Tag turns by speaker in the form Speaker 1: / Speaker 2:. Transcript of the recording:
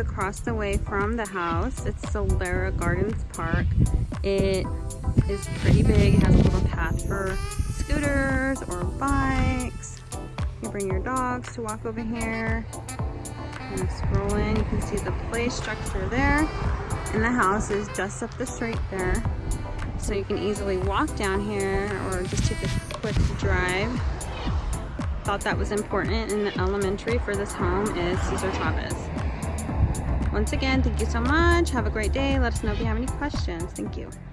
Speaker 1: across the way from the house. It's Solera Gardens Park. It is pretty big. It has a little path for scooters or bikes. You bring your dogs to walk over here. And scrolling, you can see the play structure there. And the house is just up the street there. So you can easily walk down here or just take a quick drive. Thought that was important in the elementary for this home is Cesar Chavez. Once again, thank you so much. Have a great day. Let us know if you have any questions. Thank you.